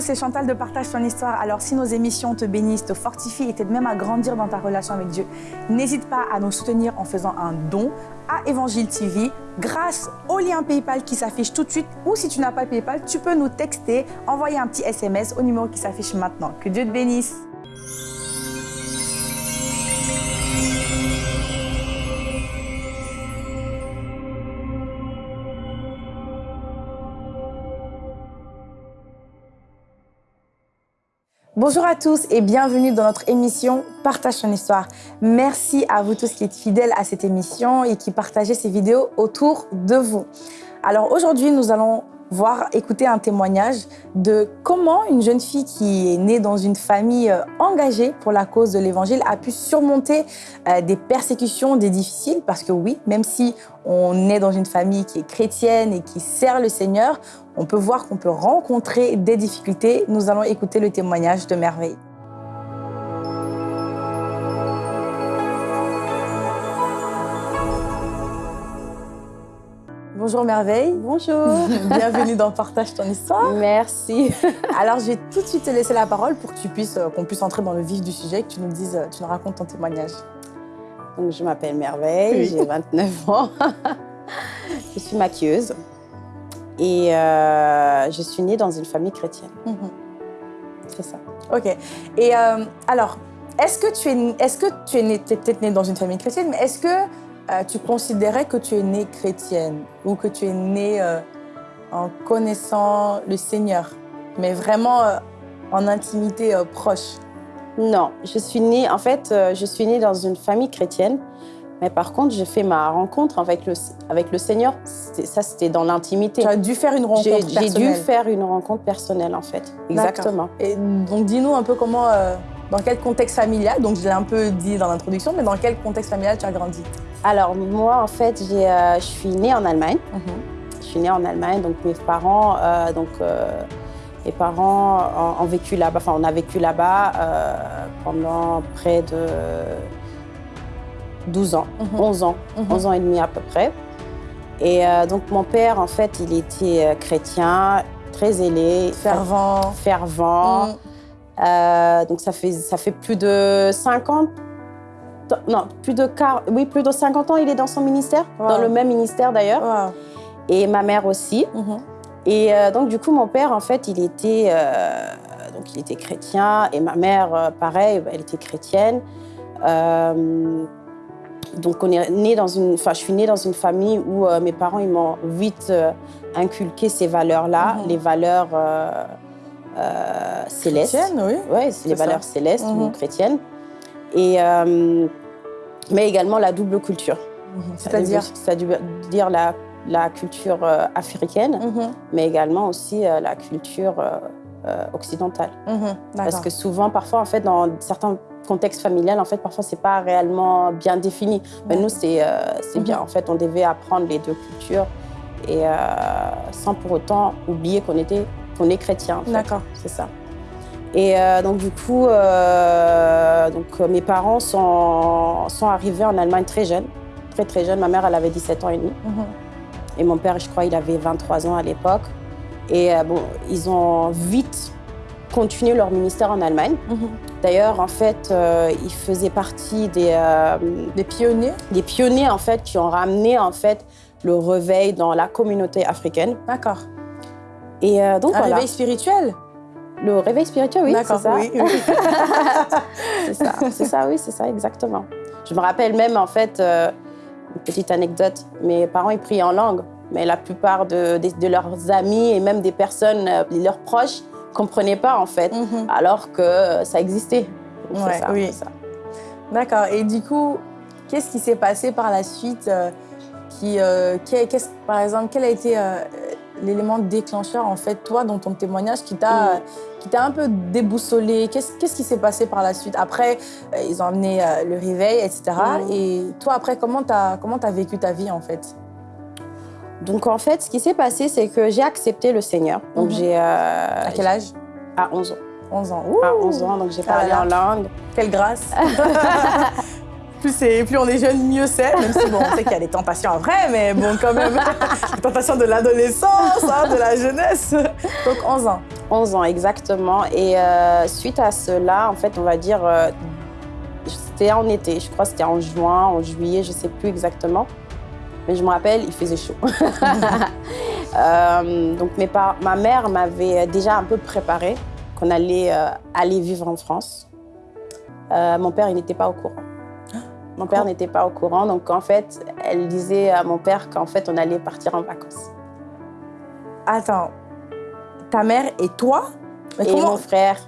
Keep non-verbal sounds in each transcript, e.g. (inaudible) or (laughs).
c'est Chantal de Partage ton histoire. Alors si nos émissions te bénissent, te fortifient et t'aident même à grandir dans ta relation avec Dieu, n'hésite pas à nous soutenir en faisant un don à Évangile TV grâce au lien PayPal qui s'affiche tout de suite ou si tu n'as pas PayPal, tu peux nous texter, envoyer un petit SMS au numéro qui s'affiche maintenant. Que Dieu te bénisse. Bonjour à tous et bienvenue dans notre émission Partage ton histoire. Merci à vous tous qui êtes fidèles à cette émission et qui partagez ces vidéos autour de vous. Alors aujourd'hui, nous allons voir, écouter un témoignage de comment une jeune fille qui est née dans une famille euh, engagée pour la cause de l'Évangile a pu surmonter euh, des persécutions, des difficiles, parce que oui, même si on est dans une famille qui est chrétienne et qui sert le Seigneur, on peut voir qu'on peut rencontrer des difficultés. Nous allons écouter le témoignage de Merveille. Bonjour Merveille. Bonjour. (laughs) Bienvenue dans Partage ton histoire. Merci. (laughs) Alors, je vais tout de suite te laisser la parole pour que tu puisses, euh, qu'on puisse entrer dans le vif du sujet, que tu nous dises, euh, tu nous racontes ton témoignage. Donc, je m'appelle Merveille, j'ai 29 ans. (laughs) je suis maquilleuse et euh, je suis née dans une famille chrétienne. Mhm. C'est ça. Ok. Et alors, est-ce que tu es, est-ce que tu es née, peut-être née dans une famille chrétienne, mais est-ce que tu considérais que tu es née chrétienne ou que tu es née euh, en connaissant le Seigneur, mais vraiment euh, en intimité proche? Non, je suis née, en fait, je suis née dans une famille chrétienne, mais par contre, j'ai fait ma rencontre avec le, avec le Seigneur, ça c'était dans l'intimité. Tu as dû faire une rencontre personnelle J'ai dû faire une rencontre personnelle, en fait, exactement. Et donc, dis-nous un peu comment, dans quel contexte familial, donc je l'ai un peu dit dans l'introduction, mais dans quel contexte familial tu as grandi? Alors, moi, en fait, euh, je suis née en Allemagne. Mhm. Je suis née en Allemagne, donc mes parents, euh, donc, euh, mes parents ont, vécu là-bas, enfin, on a vécu là-bas pendant près de 12 ans, 11 mhm. ans, 11 mhm. ans et demi à peu près. Et donc, mon père, en fait, il était chrétien, très zélé. Fervent. Fervent. donc, ça fait, ça fait plus de 50 non, plus de, oui, plus de 50 ans, il est dans son ministère, dans le même ministère d'ailleurs. Et ma mère aussi. Mhm. Et euh, donc, du coup, mon père, en fait, il était, euh, donc, il était chrétien et ma mère, euh, pareil, elle était chrétienne. donc, on est né dans une, je suis née dans une famille où mes parents, ils m'ont vite inculqué ces valeurs-là, mhm. les valeurs célestes. Chrétiennes, oui. Oui, les valeurs célestes ou mhm. chrétiennes. Et mais également la double culture. Mhm. C'est-à-dire C'est-à-dire la, la culture euh, africaine, mhm. mais également aussi euh, la culture euh, occidentale. Mhm. Parce que souvent, parfois, en fait, dans certains contextes familiaux, en fait, parfois, c'est pas réellement bien défini. Mais nous, c'est bien. En fait, on devait apprendre les deux cultures et sans pour autant oublier qu'on était qu'on est chrétien. D'accord. C'est ça. Et euh, donc, du coup, euh, donc, euh, mes parents sont, sont arrivés en Allemagne très jeunes, très très jeunes. Ma mère, elle avait 17 ans et demi. Mhm. Et mon père, je crois, il avait 23 ans à l'époque. Et bon, ils ont vite continué leur ministère en Allemagne. Mhm. D'ailleurs, en fait, ils faisaient partie des, des pionniers? Des pionniers, en fait, qui ont ramené, en fait, le réveil dans la communauté africaine. D'accord. Et donc, Un voilà. réveil spirituel le réveil spirituel, oui, c'est ça. Oui, (laughs) c'est ça, c'est ça, oui, c'est ça, exactement. Je me rappelle même, en fait, euh, une petite anecdote, mes parents, ils priaient en langue, mais la plupart de, de, leurs amis et même des personnes, euh, leurs proches, ne comprenaient pas, en fait, mhm. alors que ça existait. Ouais, ça, oui. D'accord, et du coup, qu'est-ce qui s'est passé par la suite euh, qui, qui, Par exemple, quel a été l'élément déclencheur, en fait, toi, dans ton témoignage, qui t'a mm. Un peu déboussolé Qu'est-ce qui s'est passé par la suite? Après, euh, ils ont amené euh, le réveil, etc. Et toi, après, comment tu as, vécu ta vie, en fait? Donc, en fait, ce qui s'est passé, c'est que j'ai accepté le Seigneur. Donc, mm-hmm. j'ai... Euh, à quel âge? À 11 ans. 11 ans. À 11 ans, donc j'ai parlé en langue. Quelle grâce (laughs) plus, plus on est jeune, mieux c'est. Même si bon, on sait qu'il y a des tentations après, mais bon, quand même, (laughs) les tentations de l'adolescence, hein, de la jeunesse. Donc 11 ans. 11 ans, exactement. Et suite à cela, en fait, on va dire, c'était en été, je crois que c'était en juin, en juillet, je ne sais plus exactement. Mais je me rappelle, il faisait chaud. (laughs) donc mes ma mère m'avait déjà un peu préparé qu'on allait aller vivre en France. mon père, il n'était pas au courant. Mon père n'était pas au courant, donc en fait, elle disait à mon père qu'en fait, on allait partir en vacances. Attends, ta mère et toi? Et mon frère.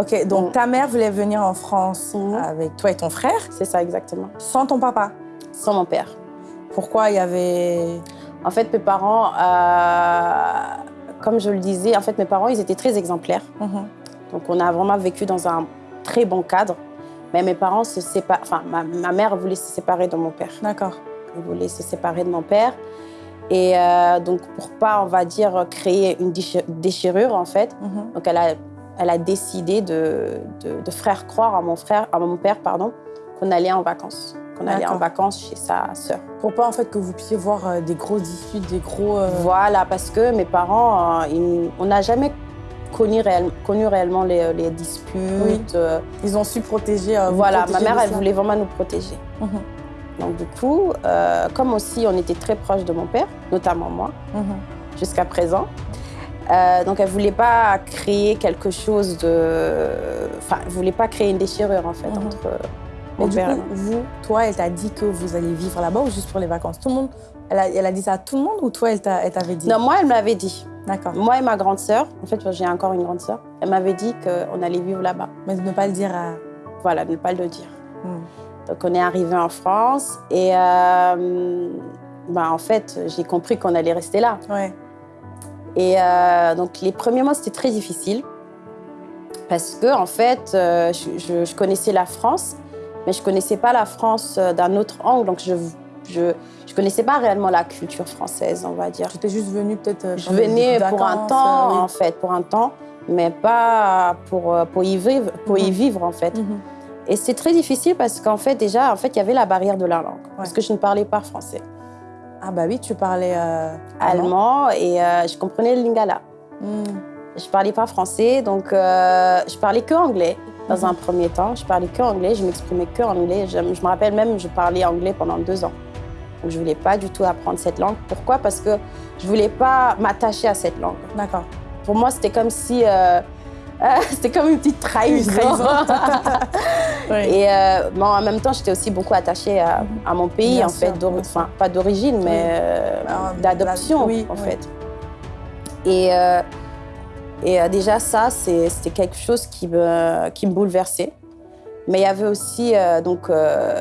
Ok, donc mm. ta mère voulait venir en France mm. avec toi et ton frère? C'est ça, exactement. Sans ton papa? Sans mon père. Pourquoi il y avait... En fait, mes parents, euh, comme je le disais, en fait, mes parents, ils étaient très exemplaires. Mm-hmm. Donc, on a vraiment vécu dans un très bon cadre. Mais mes parents se séparent. Enfin, ma, mère voulait se séparer de mon père. D'accord. Elle voulait se séparer de mon père. Et euh, donc, pour pas, on va dire, créer une déchirure, en fait, mhm. donc elle a, elle a décidé de, de, faire croire à mon, frère, à mon père pardon, qu'on allait en vacances. Qu'on allait en vacances chez sa sœur. Pour pas, en fait, que vous puissiez voir euh, des gros disputes, des gros... Euh, voilà, parce que mes parents, on n'a jamais connu, connu réellement les, les disputes. Euh. Ils ont su protéger. Euh, voilà, ma mère, elle voulait vraiment nous protéger. Mhm. Donc du coup, euh, comme aussi on était très proches de mon père, notamment moi, mhm. jusqu'à présent, donc elle voulait pas créer quelque chose de... Enfin, elle voulait pas créer une déchirure en fait mhm. entre mon père et moi. vous, toi, elle t'a dit que vous alliez vivre là-bas ou juste pour les vacances? Tout le monde, elle a, elle a dit ça à tout le monde ou toi, elle t'avait dit? Non, moi, elle m'avait dit. D'accord. Moi et ma grande sœur, en fait, j'ai encore une grande sœur, elle m'avait dit qu'on allait vivre là-bas. Mais de ne pas le dire à... Voilà, de ne pas le dire. Hmm. Donc, on est arrivé en France et euh, bah, en fait, j'ai compris qu'on allait rester là. Ouais. Et euh, donc, les premiers mois, c'était très difficile parce que, en fait, euh, je, je, connaissais la France, mais je ne connaissais pas la France d'un autre angle. Donc, je je ne connaissais pas réellement la culture française, on va dire. Tu étais juste venue peut-être euh, Je venais pour un temps, euh, en fait, pour un temps, mais pas pour, euh, pour, y, vivre, pour y mhm. vivre, en fait. Mhm. Et c'est très difficile parce qu'en fait, déjà, en fait, il y avait la barrière de la langue, parce que je ne parlais pas français. Ah bah oui, tu parlais allemand et je comprenais le lingala. Hmm. Je ne parlais pas français, donc je parlais que anglais dans mhm. un premier temps. Je parlais que anglais, je m'exprimais que anglais. Je, je, me rappelle même, je parlais anglais pendant deux ans. Donc, je ne voulais pas du tout apprendre cette langue. Pourquoi? Parce que je ne voulais pas m'attacher à cette langue. D'accord. Pour moi, c'était comme si... Euh, euh, (laughs) c'était comme une petite trahison. (laughs) Et euh, en même temps, j'étais aussi beaucoup attachée à, mon pays, en fait. Enfin, pas d'origine, mais ah, d'adoption, en fait. Et, et déjà, ça, c'était quelque chose qui me, qui me bouleversait. Mais il y avait aussi donc,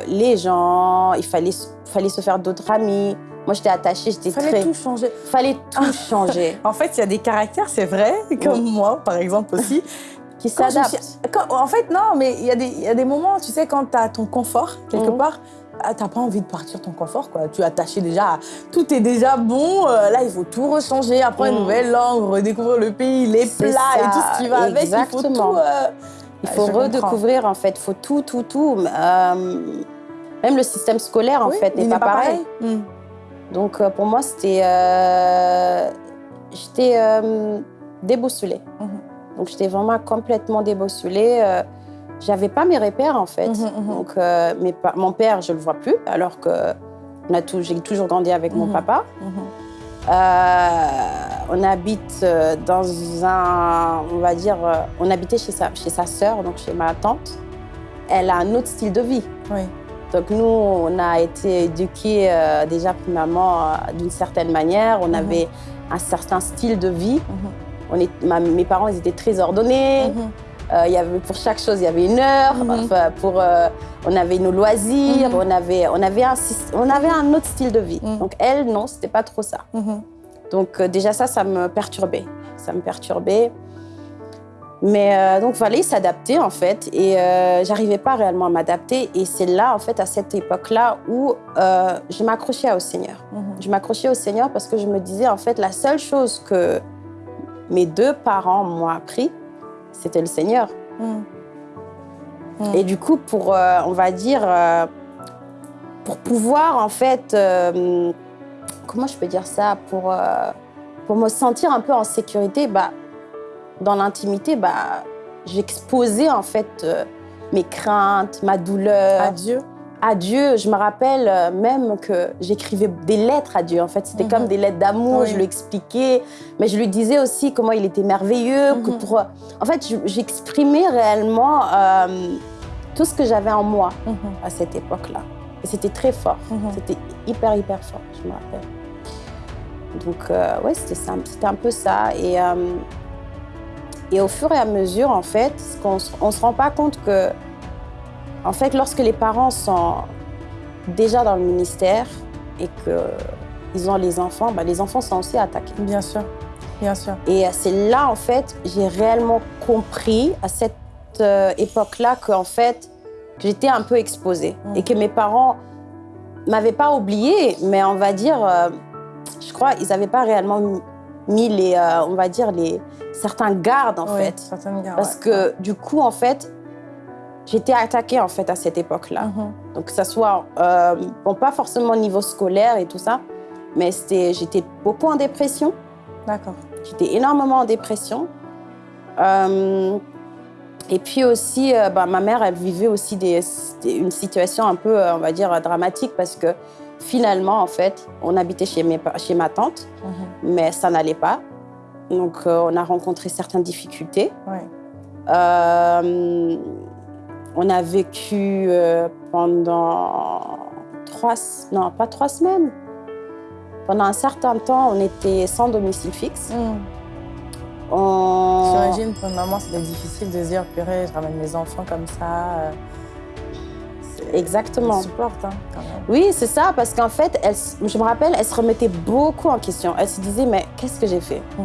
les gens, il fallait fallait se faire d'autres amis. Moi, j'étais attachée, j'étais très... Fallait tout changer. Fallait tout changer. (laughs) en fait, il y a des caractères, c'est vrai, comme moi, par exemple aussi, (laughs) qui s'adaptent. En fait, non, mais il y, a des, y a des moments, tu sais, quand tu as ton confort, quelque mhm. part, ah, tu n'as pas envie de partir ton confort, quoi. Tu es attaché déjà, tout est déjà bon. Euh, là, il faut tout rechanger, apprendre une mhm. nouvelle langue, redécouvrir le pays, les plats et tout ce qui va avec. Il faut tout... Euh, il faut redécouvrir, en fait. Il faut tout, tout, tout. Euh, même le système scolaire, en fait, n'est pas, pareil. Hmm. Donc, euh, pour moi, c'était... Euh, j'étais déboussolée. Mhm. Donc, j'étais vraiment complètement déboussolée. J'avais pas mes repères, en fait. Mhm, mhm. Donc, mes mon père, je le vois plus, alors que j'ai toujours grandi avec mon papa. On habite dans un, on va dire, on habitait chez sa, chez sa sœur, donc chez ma tante. Elle a un autre style de vie. Oui. Donc nous, on a été éduqués euh, déjà premièrement euh, d'une certaine manière. On mhm. avait un certain style de vie. Mhm. on est, mes parents, ils étaient très ordonnés. Mhm. Euh, il y avait, pour chaque chose, il y avait une heure. Enfin, pour, on avait nos loisirs. On, avait, on, avait un, on avait un autre style de vie. Donc elle, non, c'était pas trop ça. Donc déjà ça, ça me perturbait. Ça me perturbait. Mais euh, donc, il fallait s'adapter, en fait. Et euh, j'arrivais pas réellement à m'adapter. Et c'est là, en fait, à cette époque-là, où euh, je m'accrochais au Seigneur. Mhm. Je m'accrochais au Seigneur parce que je me disais, en fait, la seule chose que mes deux parents m'ont appris, c'était le Seigneur. Mhm. Mhm. Et du coup, pour, on va dire, pour pouvoir, en fait, comment je peux dire ça Pour, pour me sentir un peu en sécurité, bah, dans l'intimité, bah, j'exposais en fait euh, mes craintes, ma douleur. À Dieu à Dieu. Je me rappelle euh, même que j'écrivais des lettres à Dieu. En fait, c'était comme mhm. des lettres d'amour. Je lui expliquais, mais je lui disais aussi comment il était merveilleux. Que mhm. pour, en fait, j'exprimais réellement euh, tout ce que j'avais en moi mhm. à cette époque-là. Et c'était très fort. C'était hyper, hyper fort, je me rappelle. Donc, euh, ouais, c'était C'était un peu ça. Et, et au fur et à mesure, en fait, on ne se rend pas compte que en fait, lorsque les parents sont déjà dans le ministère et qu'ils ont les enfants, bah, les enfants sont aussi attaqués. Bien sûr, bien sûr. Et c'est là, en fait, j'ai réellement compris à cette euh, époque-là qu'en fait, j'étais un peu exposée mm. et que mes parents m'avaient pas oublié, mais on va dire, euh, je crois, ils n'avaient pas réellement mis les, euh, on va dire, les certains gardes en fait. Gardes, Parce que du coup, en fait, J'étais attaquée en fait à cette époque-là. Mhm. Donc que ça soit, euh, bon pas forcément au niveau scolaire et tout ça, mais j'étais beaucoup en dépression. D'accord. J'étais énormément en dépression. Euh, et puis aussi, euh, bah, ma mère, elle vivait aussi des, une situation un peu, on va dire, dramatique parce que finalement, en fait, on habitait chez, mes, chez ma tante, mhm. mais ça n'allait pas. Donc, on a rencontré certaines difficultés. Ouais. On a vécu euh, pendant trois, non pas trois semaines. Pendant un certain temps, on était sans domicile fixe. Mmh. J'imagine pour une maman, c'était difficile de dire, purée, je ramène mes enfants comme ça. Euh, Exactement. supporte, hein, quand même. Oui, c'est ça, parce qu'en fait, elle, je me rappelle, elle se remettait beaucoup en question. Elle se disait, mais qu'est-ce que j'ai fait? Mmh.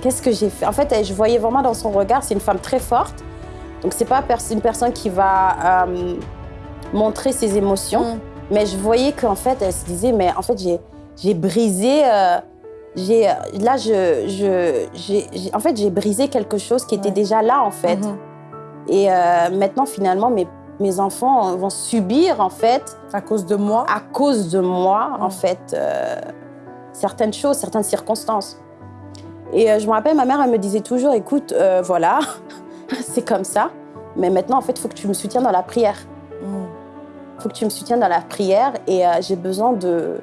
Qu'est-ce que j'ai fait? En fait, je voyais vraiment dans son regard, c'est une femme très forte, donc, c'est pas une personne qui va euh, montrer ses émotions, mm. mais je voyais qu'en fait, elle se disait, mais en fait, j'ai brisé. Euh, j'ai là, je, je en fait, j'ai brisé quelque chose qui était déjà là, en fait. Mm-hmm. Et euh, maintenant, finalement, mes, mes enfants vont subir, en fait. À cause de moi À cause de moi, en mm. fait, certaines choses, certaines circonstances. Et je me rappelle, ma mère, elle me disait toujours, écoute, voilà, c'est comme ça. Mais maintenant, en fait, il faut que tu me soutiennes dans la prière. Il mm. faut que tu me soutiennes dans la prière et euh, j'ai besoin de,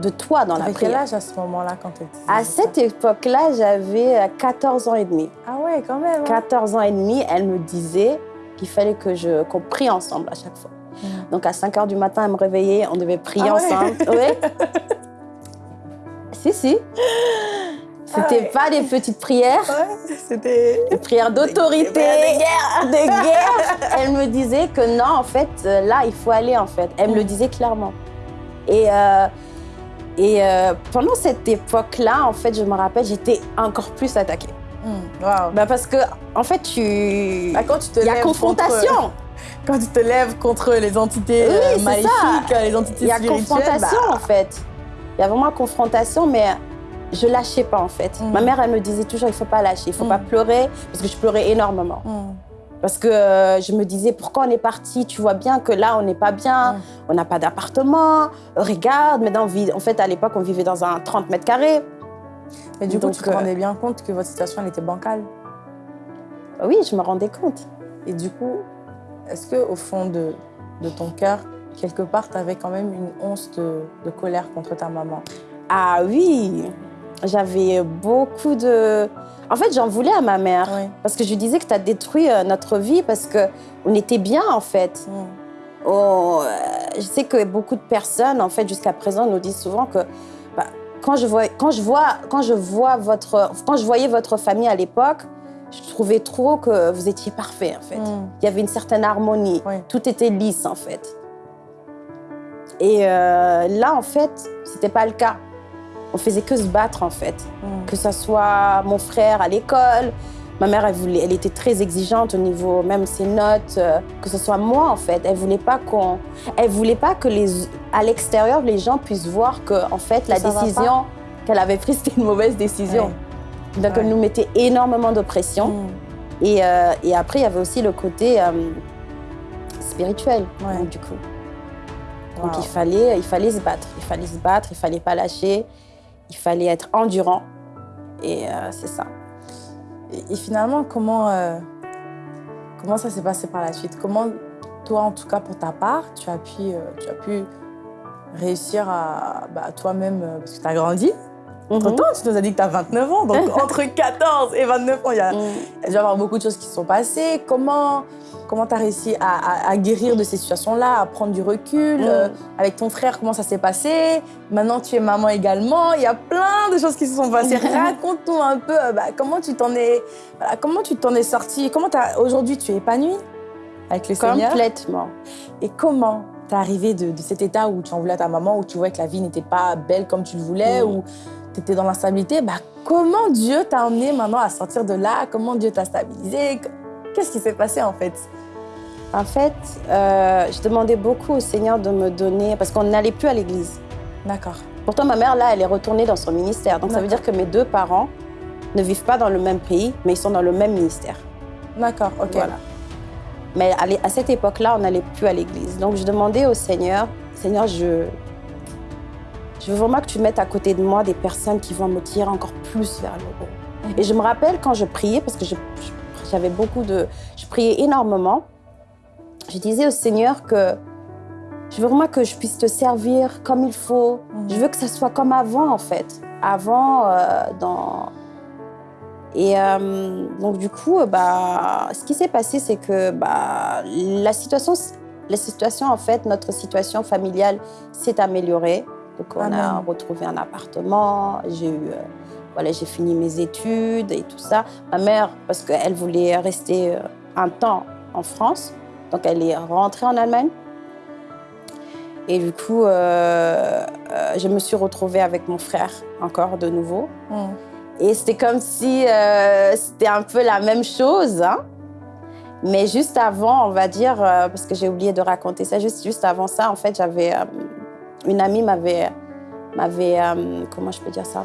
de toi dans la prière. quel âge à ce moment-là quand tu étais À cette époque-là, j'avais 14 euh, ans et demi. Ah ouais, quand même. 14 hein. ans et demi, elle me disait qu'il fallait que je qu'on prie ensemble à chaque fois. Mm. Donc à 5 heures du matin, elle me réveillait, on devait prier ah ensemble. Ouais. (laughs) si, si. C'était pas des petites prières. c'était des prières d'autorité, de guerre. de guerre. Elle me disait que non, en fait, euh, là, il faut aller, en fait. Elle me le mm. disait clairement. Et, euh, et euh, pendant cette époque-là, en fait, je me rappelle, j'étais encore plus attaquée. Mm. Wow. Bah parce que, en fait, tu. Bah quand tu te Il y a confrontation. (laughs) Quand tu te lèves contre les entités oui, maléfiques, les entités spirituelles. Il y a confrontation, bah. en fait. Il y a vraiment confrontation, mais je lâchais pas en fait. Mm. Ma mère, elle me disait toujours, il faut pas lâcher, il faut pas mm. pleurer, parce que je pleurais énormément. Mm. Parce que euh, je me disais, pourquoi on est parti? Tu vois bien que là, on n'est pas bien, on n'a pas d'appartement. Regarde, maintenant, en fait, à l'époque, on vivait dans un 30 mètres carrés. Mais du coup, tu te rendais bien compte que votre situation, elle était bancale? Oui, je me rendais compte. Et du coup, est-ce qu'au fond de, de ton cœur, quelque part, tu avais quand même une once de, de colère contre ta maman? Ah oui j'avais beaucoup de... En fait, j'en voulais à ma mère. Parce que je lui disais que tu as détruit euh, notre vie parce qu'on était bien, en fait. Mm. Oh, euh, je sais que beaucoup de personnes, en fait, jusqu'à présent, nous disent souvent que bah, quand, je vois, quand, je vois, quand, je vois votre, quand je voyais votre famille à l'époque, je trouvais trop que vous étiez parfait, en fait. Mm. Il y avait une certaine harmonie. Tout était lisse, en fait. Et euh, là, en fait, c'était pas le cas on faisait que se battre en fait. Mm. Que ce soit mon frère à l'école, ma mère, elle, voulait, elle était très exigeante au niveau même ses notes, euh, que ce soit moi en fait. Elle voulait pas qu'on, elle voulait pas que les, à l'extérieur les gens puissent voir que en fait la décision qu'elle avait prise (laughs) c'était une mauvaise décision. Donc elle nous mettait énormément de pression. Mm. Et, euh, et, après il y avait aussi le côté euh, spirituel du coup. Donc il fallait, il fallait se battre, il fallait se battre, il fallait pas lâcher il fallait être endurant. Et euh, c'est ça. Et, finalement, comment, euh, comment ça s'est passé par la suite? Comment, toi, en tout cas pour ta part, tu as pu, euh, tu as pu réussir à bah, toi-même, parce que tu as grandi, mhm. tu nous as dit que tu as 29 ans, donc (laughs) entre 14 et 29 ans, il y a, mm. il y a avoir beaucoup de choses qui se sont passées. Comment comment tu as réussi à, guérir de ces situations-là, à prendre du recul mm. euh, Avec ton frère, comment ça s'est passé? Maintenant, tu es maman également. Il y a plein de choses qui se sont passées. (laughs) Raconte-nous un peu euh, bah, comment tu t'en es, comment tu t'en es sortie? Comment aujourd'hui tu es épanouie avec le Seigneur? Complètement. Et comment t'es arrivée de, de, cet état où tu en voulais à ta maman, où tu voyais que la vie n'était pas belle comme tu le voulais, mm. ou tu étais dans l'instabilité, bah, comment Dieu t'a emmené maintenant à sortir de là? Comment Dieu t'a stabilisé Qu'est-ce qui s'est passé en fait? En fait, euh, je demandais beaucoup au Seigneur de me donner, parce qu'on n'allait plus à l'église. D'accord. Pourtant, ma mère, là, elle est retournée dans son ministère. Donc, ça veut dire que mes deux parents ne vivent pas dans le même pays, mais ils sont dans le même ministère. D'accord, ok. Voilà. Mais à cette époque-là, on n'allait plus à l'église. Donc, je demandais au Seigneur, Seigneur, je, je veux vraiment que tu mettes à côté de moi des personnes qui vont me tirer encore plus vers le haut. Et je me rappelle quand je priais, parce que j'avais beaucoup de... Je priais énormément. Je disais au Seigneur que je veux vraiment que je puisse te servir comme il faut. Mhm. Je veux que ça soit comme avant, en fait. Avant, euh, dans... Et euh, donc, du coup, bah, ce qui s'est passé, c'est que bah, la situation, la situation, en fait, notre situation familiale s'est améliorée. Donc, on a retrouvé un appartement. J'ai eu, euh, voilà, j'ai fini mes études et tout ça. Ma mère, parce qu'elle voulait rester euh, un temps en France, donc elle est rentrée en Allemagne. Et du coup, euh, je me suis retrouvée avec mon frère encore de nouveau. Mm. Et c'était comme si c'était un peu la même chose. Hein. Mais juste avant, on va dire, parce que j'ai oublié de raconter ça, juste, juste avant ça, en fait, j'avais une amie m'avait, m'avait euh, comment je peux dire ça?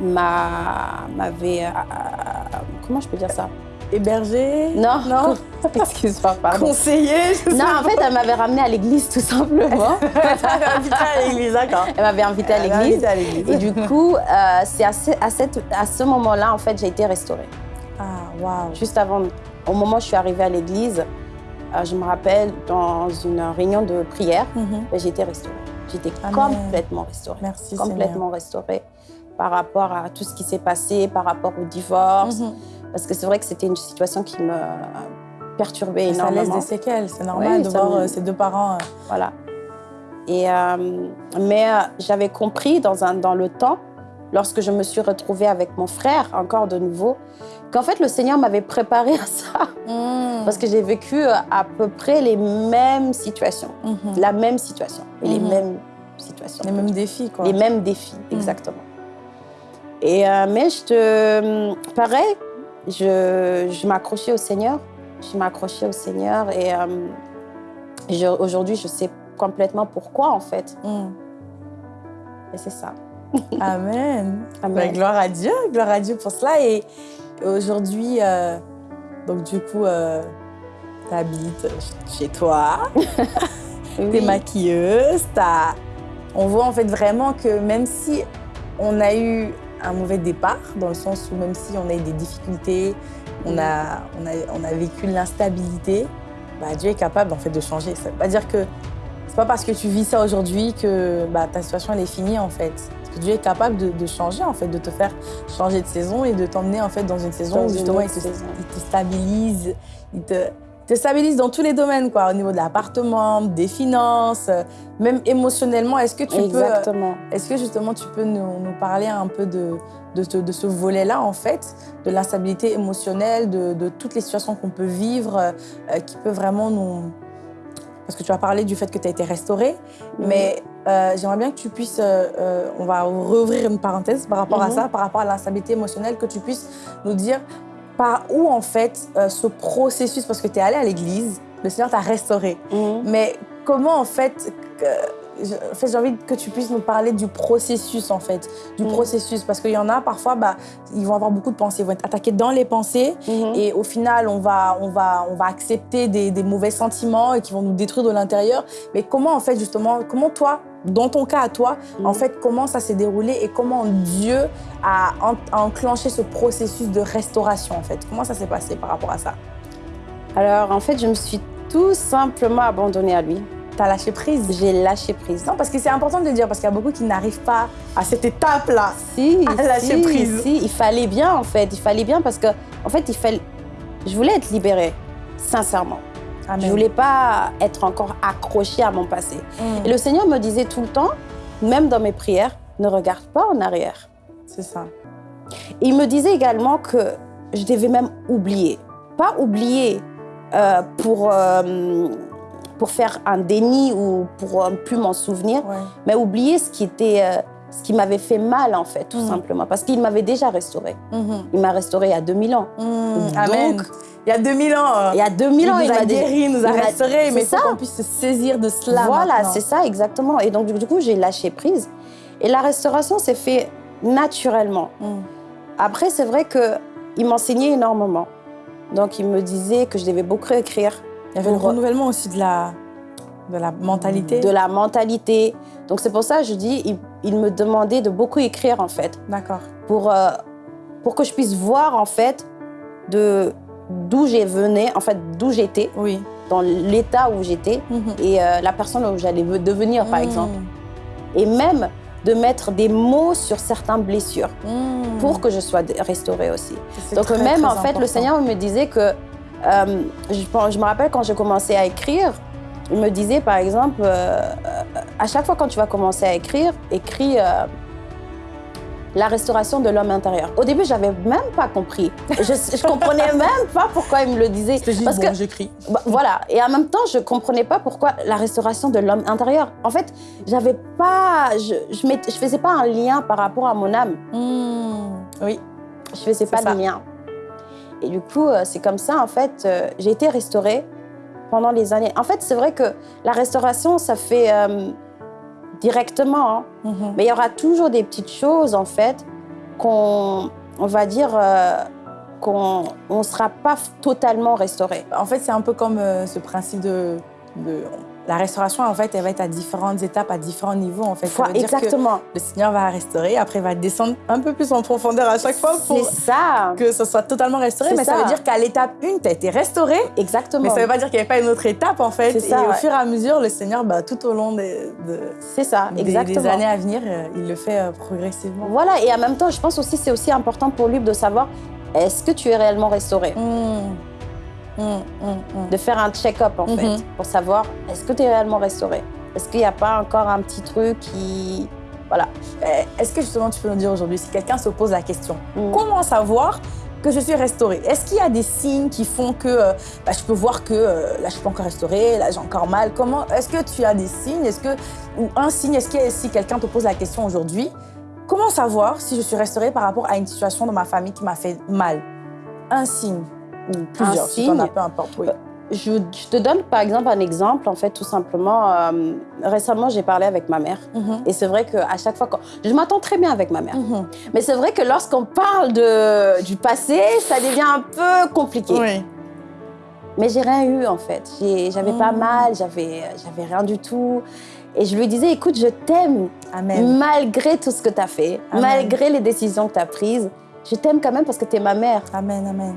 M'avait, euh, comment je peux dire ça? Hébergé Non, non? (laughs) Excuse-moi, pardon. Conseiller Non, en fait, elle m'avait ramenée à l'église, tout simplement. (laughs) elle m'avait invitée à l'église, d'accord. Elle m'avait invitée à l'église. Et du coup, euh, c'est à, à, cette, à ce moment-là, en fait, j'ai été restaurée. Ah, waouh. Juste avant, au moment où je suis arrivée à l'église, euh, je me rappelle, dans une réunion de prière, ben, j'ai été restaurée. J'étais complètement restaurée. Merci, Complètement restaurée par rapport à tout ce qui s'est passé, par rapport au divorce. Mhm. Parce que c'est vrai que c'était une situation qui me perturbait énormément. Ça laisse des séquelles, c'est normal de voir euh, ses deux parents. Euh. Voilà. Et, mais j'avais compris dans, un, dans le temps, lorsque je me suis retrouvée avec mon frère, encore de nouveau, qu'en fait, le Seigneur m'avait préparé à ça. Hmm. Parce que j'ai vécu euh, à peu près les mêmes situations. Mhm. La même situation. Et les mhm. mêmes situations. Les mêmes défis, quoi. Les mêmes défis, exactement. Et, euh, mais je te... Pareil, je, je m'accrochais au Seigneur. Je m'accrochais au Seigneur. Et euh, aujourd'hui, je sais complètement pourquoi, en fait. Hmm. Et c'est ça. Amen. (laughs) Amen. Bah, gloire à Dieu, gloire à Dieu pour cela. Et aujourd'hui, euh, donc du coup, euh, tu habites chez toi, (laughs) tu es maquilleuse, as... on voit en fait vraiment que même si on a eu un mauvais départ, dans le sens où même si on a eu des difficultés, on a, on a, on a vécu l'instabilité, bah, Dieu est capable en fait de changer. Ça ne veut pas dire que c'est pas parce que tu vis ça aujourd'hui que bah, ta situation elle est finie en fait. Dieu est capable de, changer, en fait, de te faire changer de saison et de t'emmener en fait dans une saison où justement il te, stabilise, il te, stabilise dans tous les domaines, quoi, au niveau de l'appartement, des finances, même émotionnellement. Est-ce que tu Exactement. peux, est-ce que justement tu peux nous, parler un peu de, de, ce volet-là, en fait, de l'instabilité émotionnelle, de, toutes les situations qu'on peut vivre, euh, qui peut vraiment nous parce que tu as parlé du fait que tu as été restaurée, mais euh, j'aimerais bien que tu puisses, euh, euh, on va rouvrir une parenthèse par rapport à mhm. ça, par rapport à l'instabilité émotionnelle, que tu puisses nous dire par où en fait ce processus, parce que tu es allé à l'église, le Seigneur t'a restauré, mhm. mais comment en fait j'ai envie que tu puisses nous parler du processus, en fait. Du mm. processus. Parce qu'il y en a, parfois, bah, ils vont avoir beaucoup de pensées. Ils vont être attaqués dans les pensées. Mm-hmm. Et au final, on va, on va, on va accepter des, mauvais sentiments et qui vont nous détruire de l'intérieur. Mais comment, en fait, justement, comment toi, dans ton cas à toi, en fait, comment ça s'est déroulé et comment Dieu a, enclenché ce processus de restauration, en fait? Comment ça s'est passé par rapport à ça? Alors, en fait, je me suis tout simplement abandonnée à lui. T'as lâché prise? J'ai lâché prise. Non, parce que c'est important de le dire, parce qu'il y a beaucoup qui n'arrivent pas à cette étape-là. Si, à lâcher prise. Si, il fallait bien, en fait. Il fallait bien parce que, en fait, il fallait... je voulais être libérée, sincèrement. Je ne voulais pas être encore accrochée à mon passé. Mm. Et le Seigneur me disait tout le temps, même dans mes prières, ne regarde pas en arrière. C'est ça. il me disait également que je devais même oublier. Pas oublier euh, pour, euh, pour faire un déni ou pour euh, plus m'en souvenir, mais oublier ce qui était ce qui m'avait fait mal, en fait, tout mm. simplement. Parce qu'il m'avait déjà restauré. Mm-hmm. Il m'a restauré il y a 2000 ans. Mm. Amen. Il y a 2000 ans. Il y a 2000 ans, il, m'a guéri, il nous a restauré, mais faut qu'on puisse se saisir de cela Voilà, c'est ça, exactement. Et donc, du coup, j'ai lâché prise. Et la restauration s'est fait naturellement. Mm. Après, c'est vrai qu'il m'enseignait énormément. Donc, il me disait que je devais beaucoup écrire. Il y avait le renouvellement aussi de la, de la mentalité. De la mentalité. Donc, c'est pour ça que je dis, il, me demandait de beaucoup écrire, en fait. D'accord. Pour, euh, pour que je puisse voir, en fait, de d'où j'ai venais, en fait, d'où j'étais, oui. dans l'état où j'étais mhm. et euh, la personne où j'allais devenir, par mhm. exemple. Et même de mettre des mots sur certaines blessures mhm. pour que je sois restaurée aussi. Donc même, en fait, le Seigneur me disait que, euh, je, je, me rappelle quand j'ai commencé à écrire, il me disait, par exemple, euh, à chaque fois quand tu vas commencer à écrire, écris la restauration de l'homme intérieur. Au début, j'avais même pas compris. Je, je comprenais (laughs) même pas pourquoi il me le disait. Je parce bon, que j'écris. Bah, voilà. Et en même temps, je comprenais pas pourquoi la restauration de l'homme intérieur. En fait, j'avais pas, je, je, je, faisais pas un lien par rapport à mon âme. Hmm. Oui. Je faisais pas de lien. Et du coup, euh, c'est comme ça, en fait, euh, j'ai été restaurée pendant les années. En fait, c'est vrai que la restauration, ça fait euh, directement. Hein. Mhm. Mais il y aura toujours des petites choses, en fait, qu'on on va dire euh, qu'on ne sera pas totalement restauré. En fait, c'est un peu comme euh, ce principe de, de la restauration, en fait, elle va être à différentes étapes, à différents niveaux, en fait. Ça exactement. le Seigneur va restaurer, après il va descendre un peu plus en profondeur à chaque fois pour ça. que ce soit totalement restauré. Mais ça. veut dire qu'à l'étape 1, tu as été restauré. Exactement. Mais ça veut pas dire qu'il n'y avait pas une autre étape, en fait. Ça, et au fur et à mesure, le Seigneur, bah, tout au long des, de, ça, exactement. Des, années à venir, euh, il le fait euh, progressivement. Voilà, et en même temps, je pense aussi c'est aussi important pour lui de savoir est-ce que tu es réellement restauré? Mmh. Hum, hum, hum. de faire un check-up en fait, pour savoir est-ce que tu es réellement restauré? Est-ce qu'il n'y a pas encore un petit truc qui. Voilà. Eh, est-ce que justement tu peux nous dire aujourd'hui, si quelqu'un se pose la question, comment savoir que je suis restaurée Est-ce qu'il y a des signes qui font que euh, bah, je peux voir que euh, là je suis pas encore restaurée, là j'ai encore mal? Comment Est-ce que tu as des signes? Est-ce que ou un signe Est-ce que si quelqu'un te pose la question aujourd'hui, comment savoir si je suis restaurée par rapport à une situation dans ma famille qui m'a fait mal? Un signe ou plusieurs, signe, peu importe, oui. Je, te donne par exemple un exemple, en fait, tout simplement. Euh, récemment, j'ai parlé avec ma mère. Mhm. Et c'est vrai qu'à chaque fois, quand... je m'attends très bien avec ma mère. Mhm. Mais c'est vrai que lorsqu'on parle de, du passé, ça devient un peu compliqué. Oui. Mais j'ai rien eu, en fait. J'avais pas mhm. mal, j'avais rien du tout. Et je lui disais, écoute, je t'aime. Malgré tout ce que tu as fait, malgré les décisions que tu as prises, je t'aime quand même parce que tu es ma mère. Amen, amen.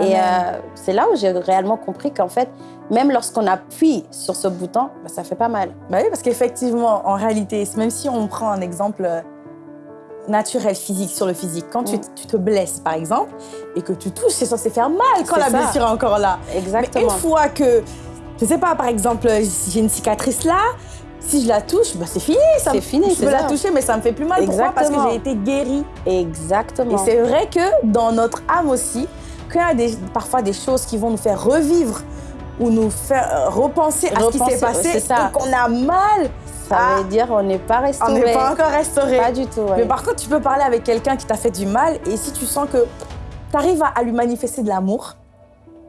Et euh, c'est là où j'ai réellement compris qu'en fait, même lorsqu'on appuie sur ce bouton, bah, ça fait pas mal. Bah oui, parce qu'effectivement, en réalité, même si on prend un exemple euh, naturel, physique, sur le physique, quand tu, mm. te blesses, par exemple, et que tu touches, c'est censé faire mal quand la blessure est encore là. Exactement. Mais une fois que, je sais pas, par exemple, j'ai une cicatrice là, si je la touche, bah c'est fini. C'est fini. Je peux la toucher, mais ça me fait plus mal. Pourquoi? Parce que j'ai été guérie. Exactement. Et c'est vrai que dans notre âme aussi, des, parfois des choses qui vont nous faire revivre ou nous faire euh, repenser, à ce qui s'est passé et qu'on a mal. Ça veut dire on n'est pas restauré. On n'est pas encore restauré. Pas du tout. Mais par contre, tu peux parler avec quelqu'un qui t'a fait du mal et si tu sens que tu arrives à, lui manifester de l'amour,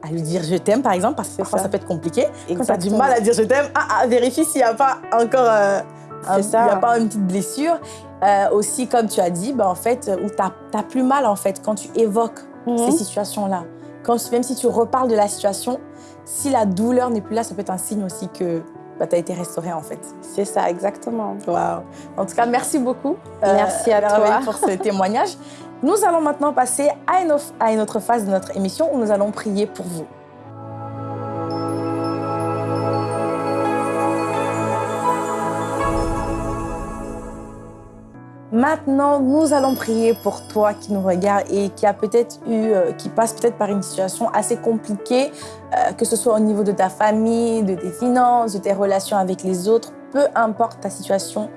à lui dire je t'aime par exemple, parce que parfois ça. peut être compliqué. Quand tu as du mal à dire je t'aime, ah, ah, vérifie s'il n'y a pas encore euh, y a pas une petite blessure. Euh, aussi, comme tu as dit, bah, en fait, où tu as, plus mal en fait quand tu évoques ces mhm. situations-là. Quand, même si tu reparles de la situation, si la douleur n'est plus là, ça peut être un signe aussi que bah, tu as été restaurée en fait. C'est ça, exactement. Wow. En tout cas, merci beaucoup. Merci à toi pour ce (laughs) témoignage. Nous allons maintenant passer à une, à une autre phase de notre émission où nous allons prier pour vous. Maintenant, nous allons prier pour toi qui nous regarde et qui a peut-être eu, euh, qui passe peut-être par une situation assez compliquée, euh, que ce soit au niveau de ta famille, de tes finances, de tes relations avec les autres, peu importe ta situation.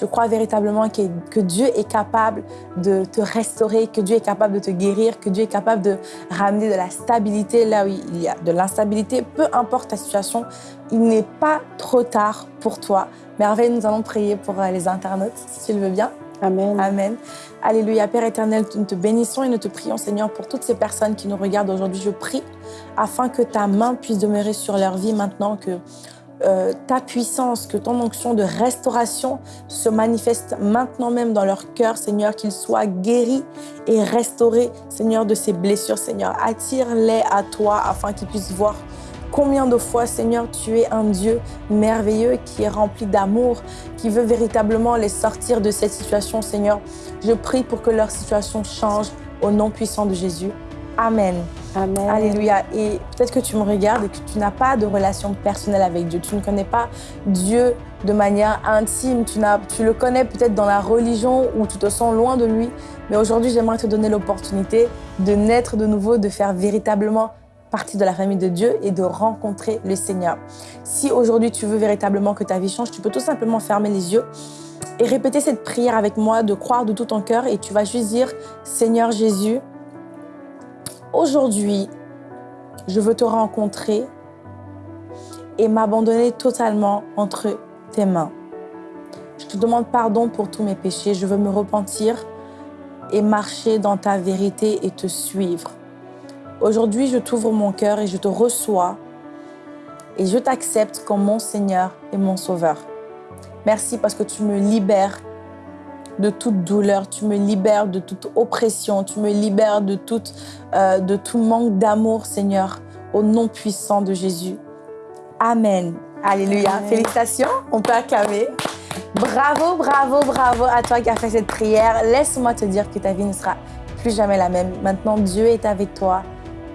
Je crois véritablement que, que, Dieu est capable de te restaurer, que Dieu est capable de te guérir, que Dieu est capable de ramener de la stabilité là où il y a de l'instabilité. Peu importe ta situation, il n'est pas trop tard pour toi. Merveille, nous allons prier pour euh, les internautes, si tu le veux bien. Amen. Amen. Alléluia. Père éternel, nous te bénissons et nous te prions, Seigneur, pour toutes ces personnes qui nous regardent aujourd'hui. Je prie afin que ta main puisse demeurer sur leur vie maintenant, que euh, ta puissance, que ton onction de restauration se manifeste maintenant même dans leur cœur, Seigneur, qu'ils soient guéris et restaurés, Seigneur, de ces blessures, Seigneur. Attire-les à toi afin qu'ils puissent voir Combien de fois, Seigneur, tu es un Dieu merveilleux qui est rempli d'amour, qui veut véritablement les sortir de cette situation, Seigneur. Je prie pour que leur situation change au nom puissant de Jésus. Amen. Amen. Alléluia. Et peut-être que tu me regardes et que tu n'as pas de relation personnelle avec Dieu. Tu ne connais pas Dieu de manière intime. Tu, tu le connais peut-être dans la religion ou tu te sens loin de lui. Mais aujourd'hui, j'aimerais te donner l'opportunité de naître de nouveau, de faire véritablement partie de la famille de Dieu et de rencontrer le Seigneur. Si aujourd'hui tu veux véritablement que ta vie change, tu peux tout simplement fermer les yeux et répéter cette prière avec moi, de croire de tout ton cœur et tu vas juste dire, Seigneur Jésus, aujourd'hui, je veux te rencontrer et m'abandonner totalement entre tes mains. Je te demande pardon pour tous mes péchés, je veux me repentir et marcher dans ta vérité et te suivre. Aujourd'hui, je t'ouvre mon cœur et je te reçois et je t'accepte comme mon Seigneur et mon Sauveur. Merci parce que tu me libères de toute douleur, tu me libères de toute oppression, tu me libères de, toute, euh, de tout manque d'amour, Seigneur, au nom puissant de Jésus. Amen. Alléluia. Félicitations, on peut acclamer. Bravo, bravo, bravo à toi qui as fait cette prière. Laisse-moi te dire que ta vie ne sera plus jamais la même. Maintenant, Dieu est avec toi.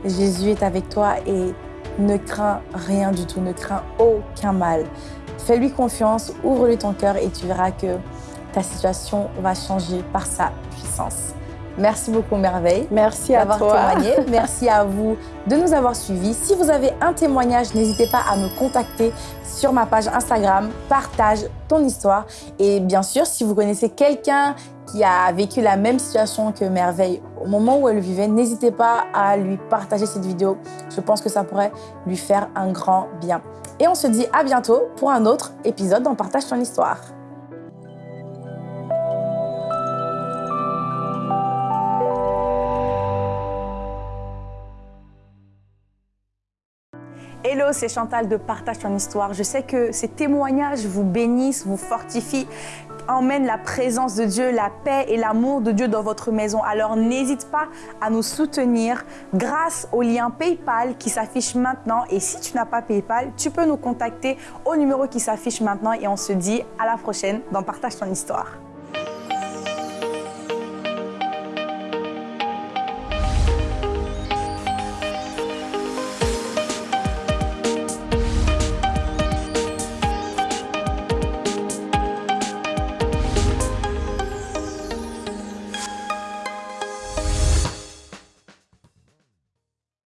Jésus est avec toi et ne crains rien du tout, ne crains aucun mal. Fais-lui confiance, ouvre-lui ton cœur et tu verras que ta situation va changer par sa puissance. Merci beaucoup, Merveille. Merci à toi. témoigné. (laughs) Merci à vous de nous avoir suivis. Si vous avez un témoignage, n'hésitez pas à me contacter sur ma page Instagram. Partage ton histoire. Et bien sûr, si vous connaissez quelqu'un qui a vécu la même situation que Merveille au moment où elle vivait, n'hésitez pas à lui partager cette vidéo. Je pense que ça pourrait lui faire un grand bien. Et on se dit à bientôt pour un autre épisode dans Partage ton histoire. Hello, c'est Chantal de Partage ton histoire. Je sais que ces témoignages vous bénissent, vous fortifient, emmènent la présence de Dieu, la paix et l'amour de Dieu dans votre maison. Alors n'hésite pas à nous soutenir grâce au lien PayPal qui s'affiche maintenant. Et si tu n'as pas PayPal, tu peux nous contacter au numéro qui s'affiche maintenant et on se dit à la prochaine dans Partage ton histoire.